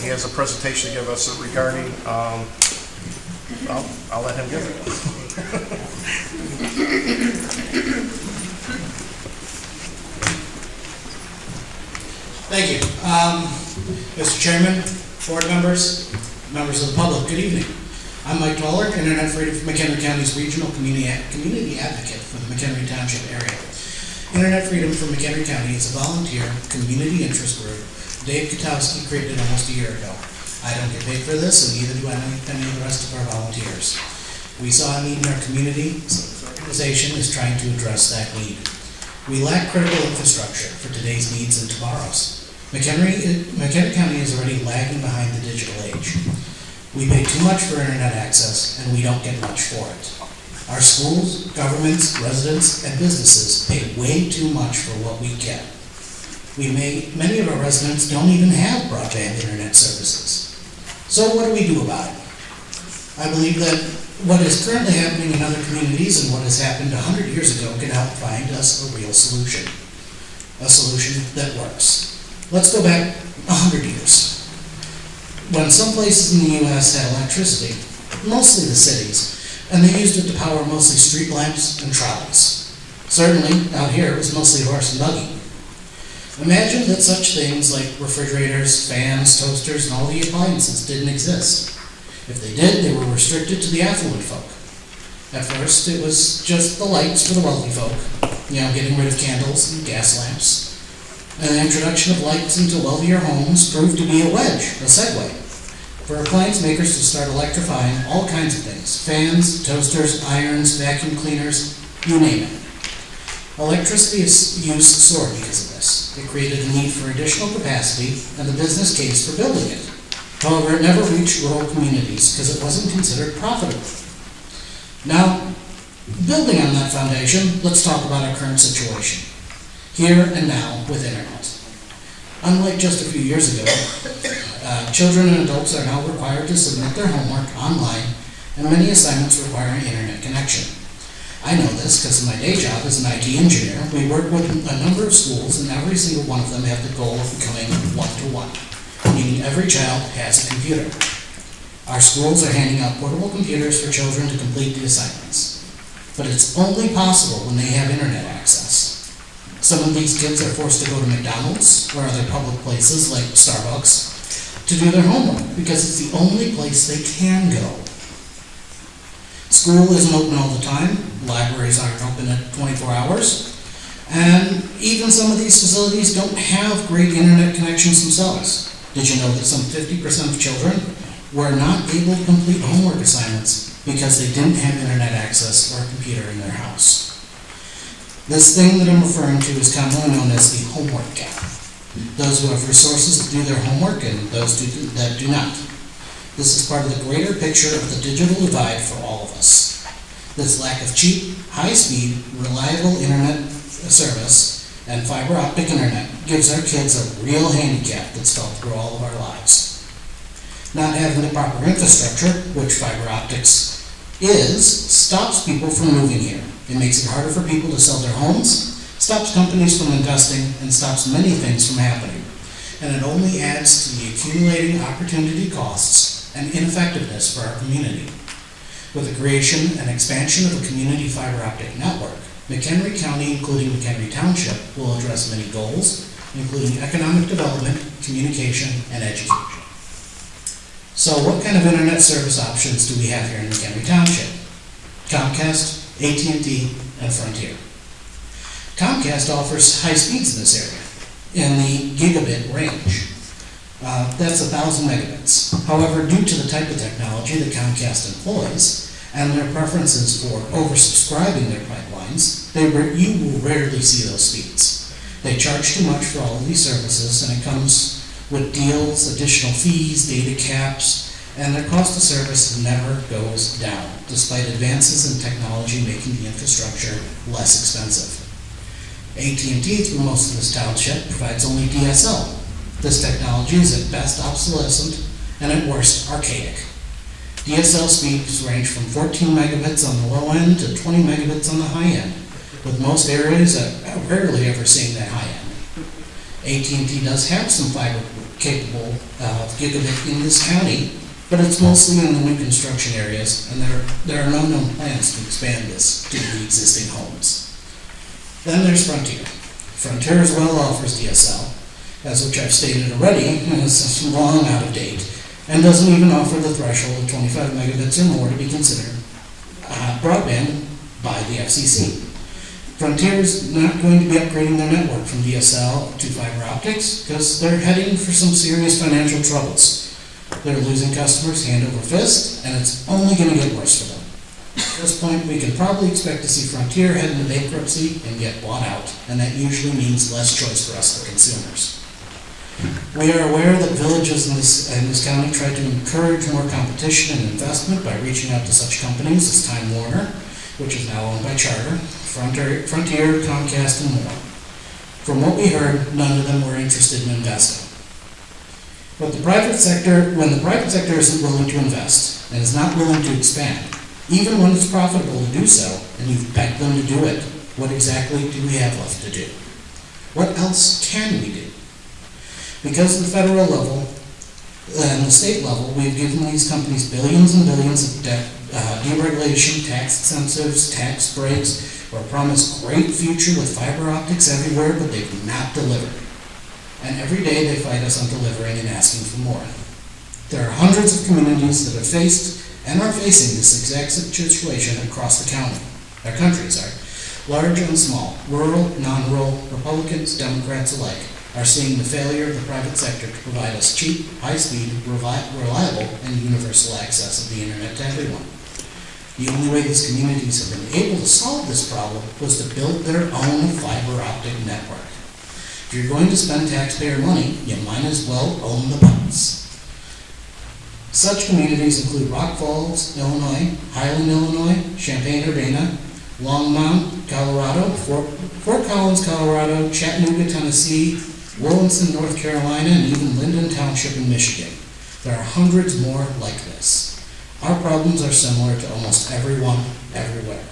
He has a presentation to give us regarding, um, I'll, I'll let him give it. Thank you. Um, Mr. Chairman, board members, members of the public, good evening. I'm Mike Toller, Internet Freedom for McHenry County's Regional Community, Community Advocate for the McHenry Township area. Internet Freedom for McHenry County is a volunteer, community interest group Dave Katowski created almost a year ago. I don't get paid for this, and neither do any, of the rest of our volunteers. We saw a need in our community, so this organization is trying to address that need. We lack critical infrastructure for today's needs and tomorrow's. McHenry, McHenry County is already lagging behind the digital age. We pay too much for internet access, and we don't get much for it. Our schools, governments, residents, and businesses pay way too much for what we get. We may, many of our residents don't even have broadband internet services. So what do we do about it? I believe that what is currently happening in other communities and what has happened a hundred years ago can help find us a real solution. A solution that works. Let's go back a hundred years. When some places in the US had electricity, mostly the cities, and they used it to power mostly street lamps and trolleys. Certainly, out here, it was mostly horse and buggy. Imagine that such things like refrigerators, fans, toasters, and all the appliances didn't exist. If they did, they were restricted to the affluent folk. At first, it was just the lights for the wealthy folk, you know, getting rid of candles and gas lamps. And the introduction of lights into wealthier homes proved to be a wedge, a segue, for appliance makers to start electrifying all kinds of things fans, toasters, irons, vacuum cleaners, you name it. Electricity use soared because of this. It created the need for additional capacity and the business case for building it. However, it never reached rural communities because it wasn't considered profitable. Now, building on that foundation, let's talk about our current situation, here and now with internet. Unlike just a few years ago, uh, children and adults are now required to submit their homework online, and many assignments require an internet connection. I know this because my day job as an IT engineer, we work with a number of schools, and every single one of them have the goal of becoming one-to-one, meaning every child has a computer. Our schools are handing out portable computers for children to complete the assignments. But it's only possible when they have internet access. Some of these kids are forced to go to McDonald's or other public places like Starbucks to do their homework because it's the only place they can go. School isn't open all the time, libraries aren't open at 24 hours, and even some of these facilities don't have great internet connections themselves. Did you know that some 50% of children were not able to complete homework assignments because they didn't have internet access or a computer in their house? This thing that I'm referring to is commonly known as the homework gap. Those who have resources to do their homework and those do- that do not. This is part of the greater picture of the digital divide for all of us. This lack of cheap, high-speed, reliable internet service and fiber optic internet gives our kids a real handicap that's felt through all of our lives. Not having the proper infrastructure, which fiber optics is, stops people from moving here. It makes it harder for people to sell their homes, stops companies from investing, and stops many things from happening. And it only adds to the accumulating opportunity costs and ineffectiveness for our community. With the creation and expansion of a community fiber optic network, McHenry County, including McHenry Township, will address many goals, including economic development, communication, and education. So what kind of internet service options do we have here in McHenry Township? Comcast, AT&T, and Frontier. Comcast offers high speeds in this area, in the gigabit range. Uh, that's a thousand megabits. However, due to the type of technology that Comcast employs and their preferences for oversubscribing their pipelines, they you will rarely see those speeds. They charge too much for all of these services, and it comes with deals, additional fees, data caps, and their cost of service never goes down, despite advances in technology making the infrastructure less expensive. AT&T, through most of this township, provides only DSL, this technology is at best obsolescent and at worst archaic. DSL speeds range from 14 megabits on the low end to 20 megabits on the high end, with most areas uh, rarely ever seeing that high end. AT&T does have some fiber capable of gigabit in this county, but it's mostly in the new construction areas, and there, there are no known plans to expand this to the existing homes. Then there's Frontier. Frontier as well offers DSL, as which I've stated already, is long out of date, and doesn't even offer the threshold of 25 megabits or more to be considered uh, broadband by the FCC. Frontier is not going to be upgrading their network from DSL to fiber optics because they're heading for some serious financial troubles. They're losing customers hand over fist, and it's only going to get worse for them. At this point, we can probably expect to see Frontier head into bankruptcy and get bought out, and that usually means less choice for us, the consumers. We are aware that villages in this, in this county try to encourage more competition and investment by reaching out to such companies as Time Warner, which is now owned by Charter, Frontier, Frontier, Comcast, and more. From what we heard, none of them were interested in investing. But the private sector, when the private sector isn't willing to invest and is not willing to expand, even when it's profitable to do so, and you've begged them to do it, what exactly do we have left to do? What else can we do? Because at the federal level and the state level, we've given these companies billions and billions of debt, uh, deregulation, tax incentives, tax breaks, or promised great future with fiber optics everywhere, but they've not delivered. And every day they fight us on delivering and asking for more. There are hundreds of communities that have faced and are facing this exact situation across the county, our countries are Large and small, rural, non-rural, Republicans, Democrats alike, are seeing the failure of the private sector to provide us cheap, high-speed, reliable, and universal access of the internet to everyone. The only way these communities have been able to solve this problem was to build their own fiber optic network. If you're going to spend taxpayer money, you might as well own the pipes. Such communities include Rock Falls, Illinois, Highland, Illinois, Champaign-Urbana, Longmont, Colorado, Fort, Fort Collins, Colorado, Chattanooga, Tennessee, Williamson, North Carolina, and even Lyndon Township in Michigan. There are hundreds more like this. Our problems are similar to almost everyone, everywhere.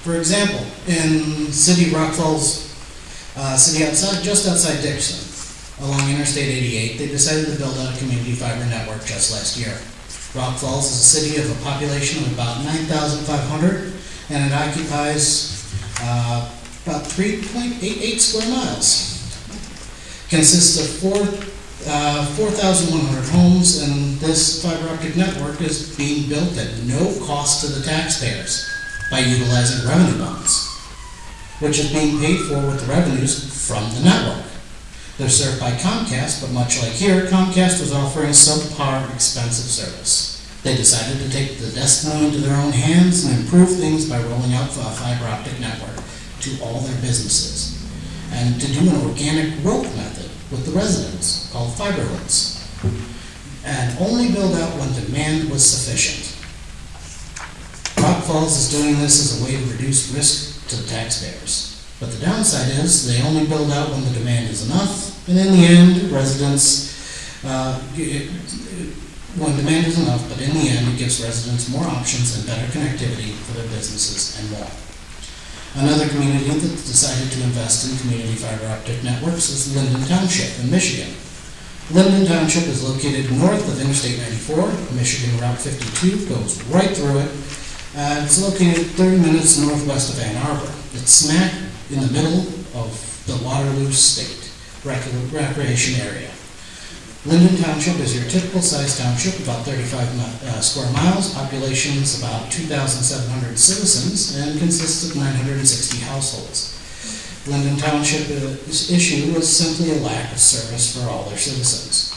For example, in city Rock Falls, uh, city outside, just outside Dixon, along Interstate 88, they decided to build out a community fiber network just last year. Rock Falls is a city of a population of about 9,500, and it occupies uh, about 3.88 square miles. Consists of four, uh, 4,100 homes, and this fiber optic network is being built at no cost to the taxpayers by utilizing revenue bonds, which is being paid for with the revenues from the network. They're served by Comcast, but much like here, Comcast was offering subpar expensive service. They decided to take the destiny into their own hands and improve things by rolling out a fiber optic network to all their businesses. And to do an organic growth method with the residents called fiber hoods. And only build out when demand was sufficient. Rock Falls is doing this as a way to reduce risk to the taxpayers. But the downside is they only build out when the demand is enough, and in the end, residents, uh, when demand is enough, but in the end, it gives residents more options and better connectivity for their businesses and more. Another community that decided to invest in community fiber optic networks is Lyndon Township in Michigan. Lyndon Township is located north of Interstate 94, Michigan Route 52 goes right through it. Uh, it's located 30 minutes northwest of Ann Arbor. It's smack in the middle of the Waterloo State recreation area. Lyndon Township is your typical size township, about 35 mi- uh, square miles, population is about 2,700 citizens, and consists of 960 households. Lyndon Township's issue was simply a lack of service for all their citizens.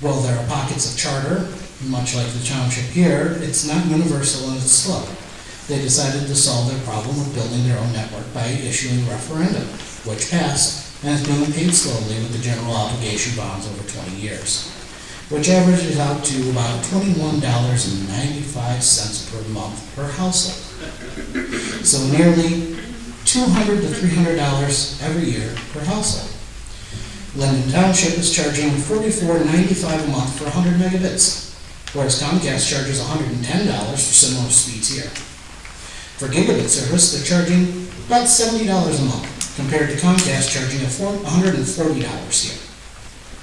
While there are pockets of charter, much like the township here, it's not universal and it's slow. They decided to solve their problem of building their own network by issuing a referendum, which passed and is being paid slowly with the general obligation bonds over 20 years, which averages out to about $21.95 per month per household. So nearly 200 to $300 every year per household. Lyndon Township is charging $44.95 a month for 100 megabits, whereas Comcast charges $110 for similar speeds here. For gigabit service, they're charging about $70 a month, compared to Comcast charging a $140 here.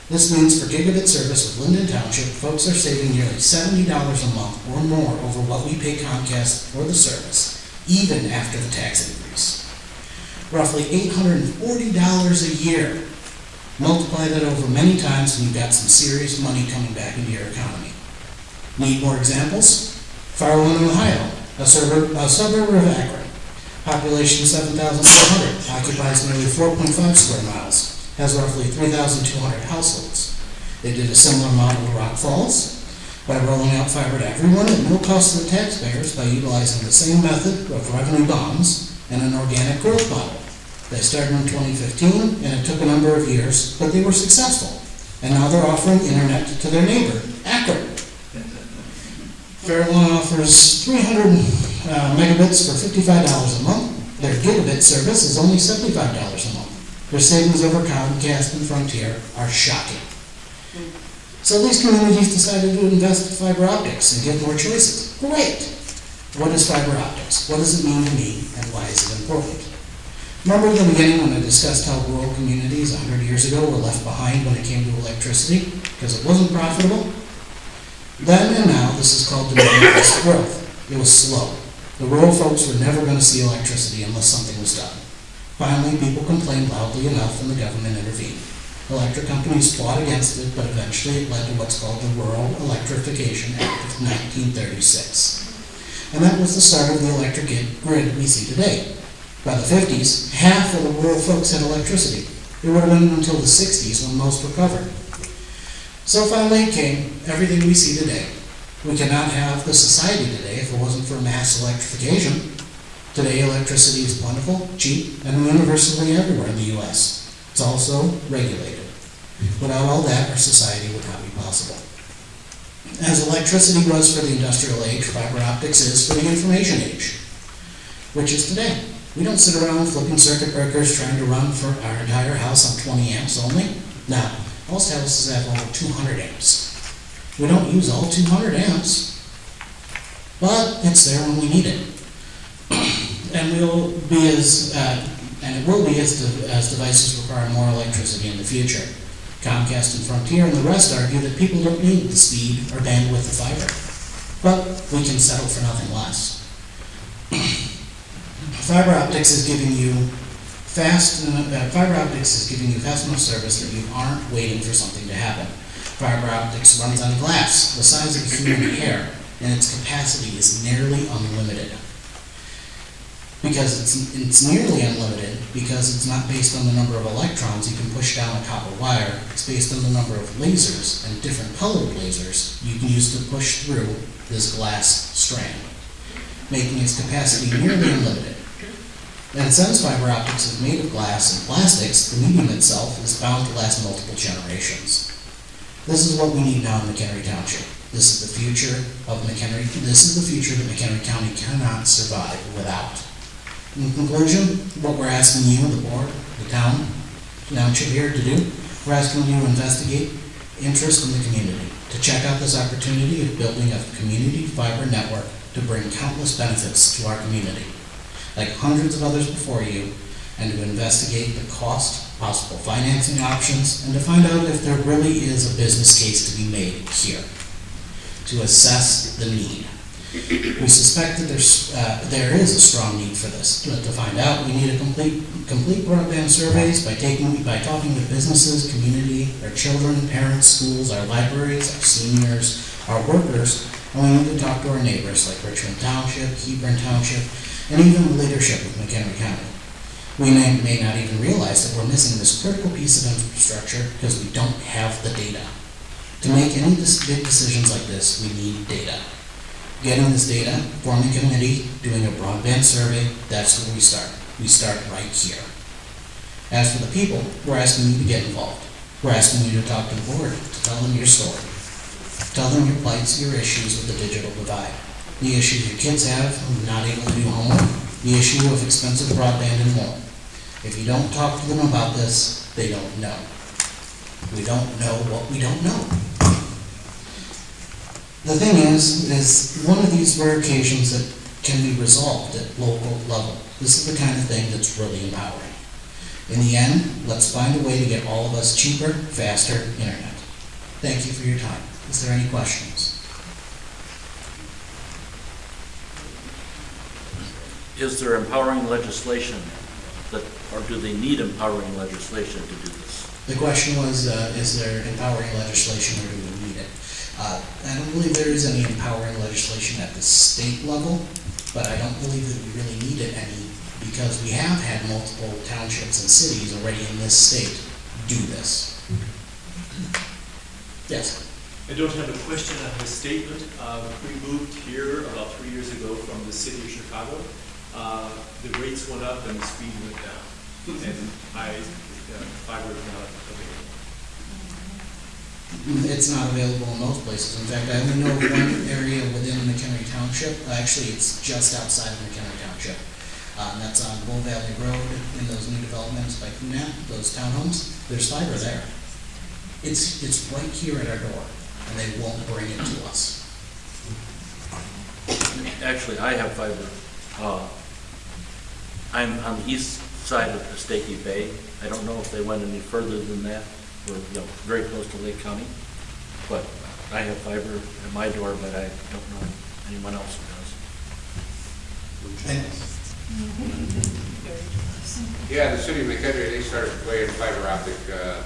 This means for gigabit service with Lyndon Township, folks are saving nearly seventy dollars a month or more over what we pay Comcast for the service, even after the tax increase. Roughly eight hundred and forty dollars a year. Multiply that over many times and you've got some serious money coming back into your economy. Need more examples? Fairlawn, Ohio, a suburb, a suburb of Akron. Population seven thousand four hundred, occupies nearly four point five square miles, has roughly three thousand two hundred households. They did a similar model to Rock Falls by rolling out fiber to everyone at no cost to the taxpayers by utilizing the same method of revenue bonds and an organic growth model. They started in twenty fifteen, and it took a number of years, but they were successful. And now they're offering internet to their neighbor, Akron. Fairlawn offers three hundred uh, megabits for fifty-five dollars a month. Their gigabit service is only seventy-five dollars a month. Their savings over Comcast and Frontier are shocking. So these communities decided to invest in fiber optics and get more choices. Great! What is fiber optics? What does it mean to me, and why is it important? Remember the beginning when I discussed how rural communities hundred years ago were left behind when it came to electricity because it wasn't profitable? Then and now, this is called demand-based growth. It was slow. The rural folks were never going to see electricity unless something was done. Finally, people complained loudly enough and the government intervened. Electric companies fought against it, but eventually it led to what's called the Rural Electrification Act of 1936. And that was the start of the electric grid we see today. By the 50s, half of the rural folks had electricity. It would have been until the 60s when most were covered. So finally came, everything we see today. We cannot have the society today if it wasn't for mass electrification. Today electricity is plentiful, cheap, and universally everywhere in the US. It's also regulated. Without all that, our society would not be possible. As electricity was for the industrial age, fiber optics is for the information age, which is today. We don't sit around flipping circuit breakers trying to run for our entire house on 20 amps only. Now, most houses have over 200 amps. We don't use all 200 amps, but it's there when we need it. And we'll be as, uh, and it will be as, de- as devices require more electricity in the future. Comcast and Frontier and the rest argue that people don't need the speed or bandwidth of fiber, but we can settle for nothing less. Fiber optics is giving you fast, uh, fiber optics is giving you fast enough service that you aren't waiting for something to happen. Fiber optics runs on glass, the size of a human hair, and its capacity is nearly unlimited. Because it's, it's nearly unlimited, because it's not based on the number of electrons you can push down a copper wire, it's based on the number of lasers and different colored lasers you can use to push through this glass strand, making its capacity nearly unlimited. And since fiber optics is made of glass and plastics, the medium itself is bound to last multiple generations. This is what we need now in McHenry Township. This is the future of McHenry, this is the future that McHenry County cannot survive without. In conclusion, what we're asking you, the board, the town, township here to do, we're asking you to investigate interest in the community, to check out this opportunity of building a community fiber network to bring countless benefits to our community like hundreds of others before you, and to investigate the cost, possible financing options, and to find out if there really is a business case to be made here, to assess the need. We suspect that there's, uh, there is a strong need for this. To to find out, we need to complete, complete broadband surveys by taking, by talking with businesses, community, our children, parents, schools, our libraries, our seniors, our workers, and we need to talk to our neighbors like Richmond Township, Hebron Township, and even the leadership of McHenry County. We may, may not even realize that we're missing this critical piece of infrastructure because we don't have the data. To make any big decisions like this, we need data. Getting this data, forming a committee, doing a broadband survey, that's where we start. We start right here. As for the people, we're asking you to get involved. We're asking you to talk to the board, to tell them your story. Tell them your plights, your issues with the digital divide the issue your kids have not able to do homework, the issue of expensive broadband and more. If you don't talk to them about this, they don't know. We don't know what we don't know. The thing is, is one of these rare occasions that can be resolved at local level. This is the kind of thing that's really empowering. In the end, let's find a way to get all of us cheaper, faster internet. Thank you for your time. Is there any questions? Is there empowering legislation that, or do they need empowering legislation to do this? The question was, uh, is there empowering legislation or do we need it? Uh, I don't believe there is any empowering legislation at the state level, but I don't believe that we really need it any because we have had multiple townships and cities already in this state do this. Yes, I don't have a question, I have a statement. Uh, We moved here about three years ago from the city of Chicago. Uh, The rates went up and the speed went down. And I, uh, fiber is not available. it's not available in most places. In fact, I only know of one area within McHenry Township, actually, it's just outside of McHenry Township. Uh, and that's on Bull Valley Road in those new developments by Kunap, those townhomes, there's fiber there. It's, it's right here at our door, and they won't bring it to us. Actually, I have fiber. Uh, I'm on the east side of Pistakee Bay. I don't know if they went any further than that. We're, you know, very close to Lake County. But I have fiber at my door, but I don't know anyone else who does. Yeah, the city of McHenry, they started laying fiber optic, uh,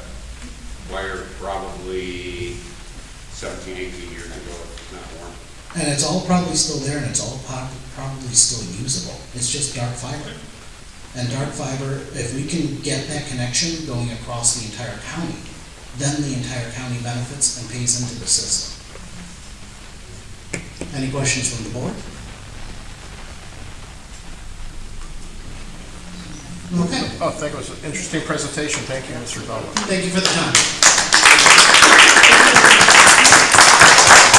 wire probably 17, 18 years ago, if not more. And it's all probably still there and it's all probably still usable. It's just dark fiber. And dark fiber, if we can get that connection going across the entire county, then the entire county benefits and pays into the system. Any questions from the board? Okay, Oh, thank you, it was an interesting presentation, thank you, Mr. Butler. thank you for the time.